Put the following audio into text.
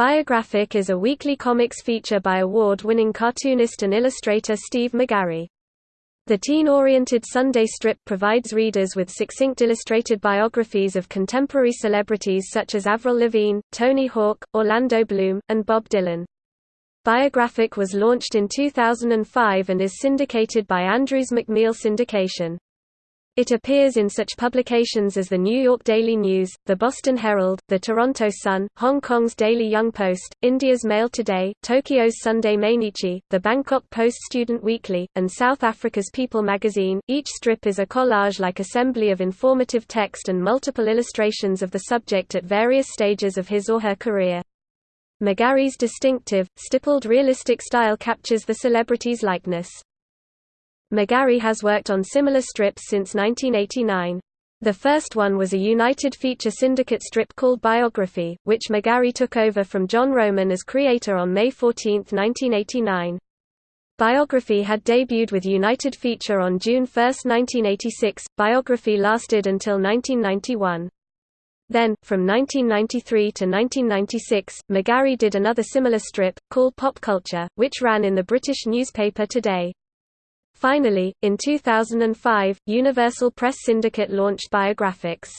Biographic is a weekly comics feature by award-winning cartoonist and illustrator Steve McGarry. The teen-oriented Sunday strip provides readers with succinct illustrated biographies of contemporary celebrities such as Avril Lavigne, Tony Hawk, Orlando Bloom, and Bob Dylan. Biographic was launched in 2005 and is syndicated by Andrews McMeel Syndication. It appears in such publications as the New York Daily News, the Boston Herald, the Toronto Sun, Hong Kong's Daily Young Post, India's Mail Today, Tokyo's Sunday Mainichi, the Bangkok Post Student Weekly, and South Africa's People magazine. Each strip is a collage-like assembly of informative text and multiple illustrations of the subject at various stages of his or her career. McGarry's distinctive, stippled realistic style captures the celebrity's likeness. McGarry has worked on similar strips since 1989. The first one was a United Feature Syndicate strip called Biography, which McGarry took over from John Roman as creator on May 14, 1989. Biography had debuted with United Feature on June 1, 1986. Biography lasted until 1991. Then, from 1993 to 1996, McGarry did another similar strip, called Pop Culture, which ran in the British newspaper Today. Finally, in 2005, Universal Press Syndicate launched Biographics.